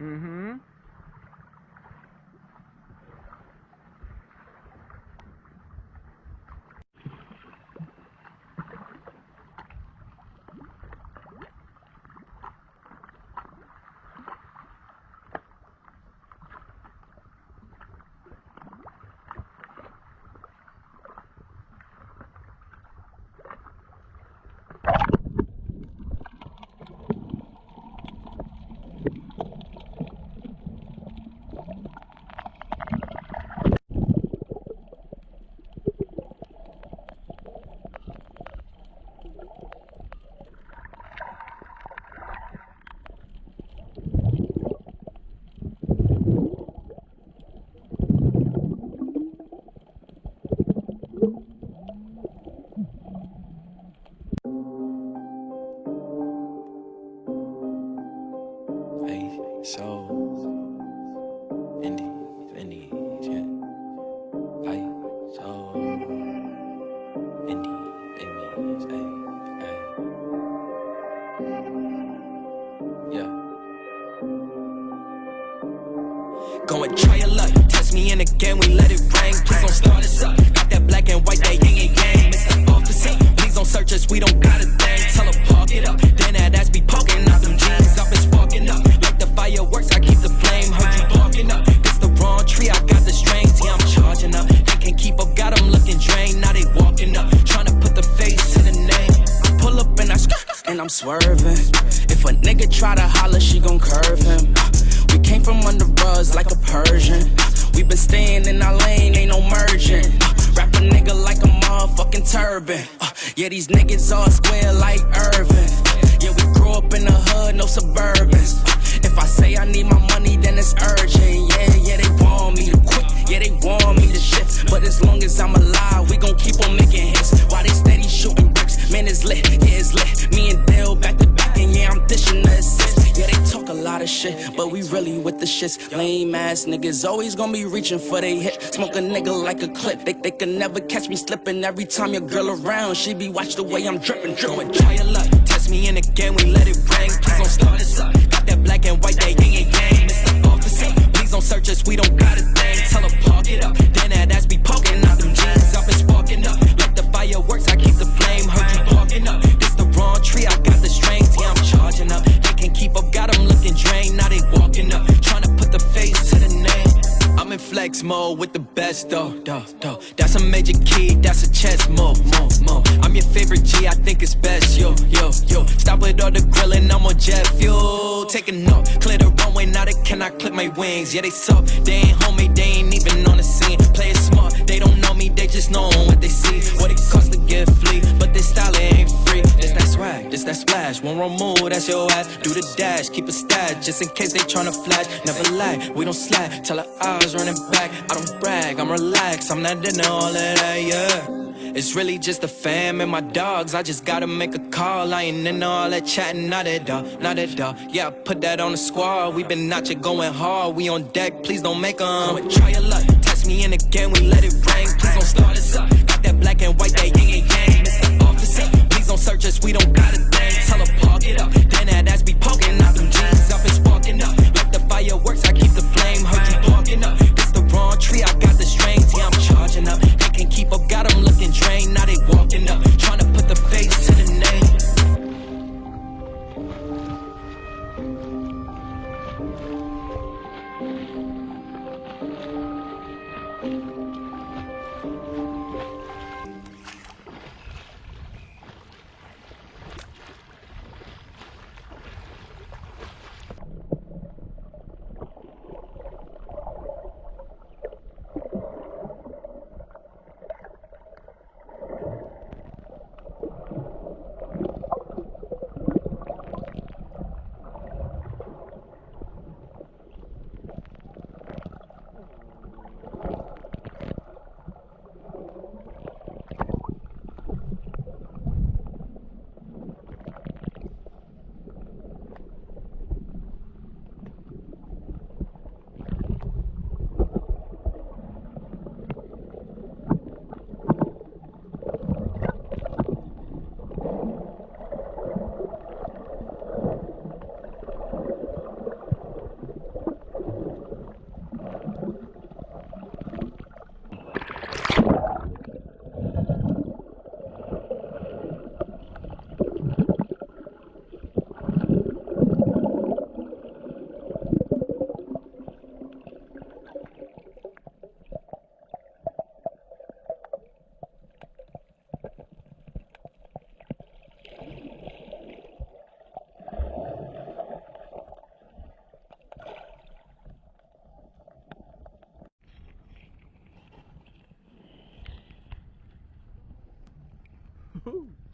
Mm-hmm. So Indies, Indies, yeah. Hey, so Indies, Indies, hey, hey. Yeah. Go and try your luck. Test me in again, we let it rain. Yeah, these niggas all square like Irvin. Yeah, we grew up in the hood, no suburbans. Shit, but we really with the shits. Lame ass niggas always gonna be reaching for they hit. Smoke a nigga like a clip. They, they can never catch me slipping. Every time your girl around, she be watch the way I'm dripping, dripping. Try your luck, test me in again, we let it rain. Please don't start us up. Got that black and white, that yin and yang. Mr. Officer, please don't search us, we don't got a thing. Tell her park it flex mode with the best though, though, though. That's a major key, that's a chess move, move, move. I'm your favorite G, I think it's best, yo, yo, yo. Stop with all the grilling, I'm on jet fuel. Taking off, clear the runway, now they cannot clip my wings. Yeah, they suck, they ain't homie, they ain't even on the scene. Play it smart, they just know what they see. What it costs to get flea, but this style ain't free. This that swag, this that splash. One wrong move, that's your ass. Do the dash, keep a stash, just in case they tryna flash. Never lie, we don't slack. Tell her eyes running back. I don't brag, I'm relaxed. I'm not into all of that, yeah. It's really just the fam and my dogs. I just gotta make a call. I ain't into all that chatting, not at all, not at all. Yeah, put that on the squad. We been out here going hard. We on deck, please don't make 'em. Come and try your luck. Test me in again, we let it rain. Please Thank you. Woo.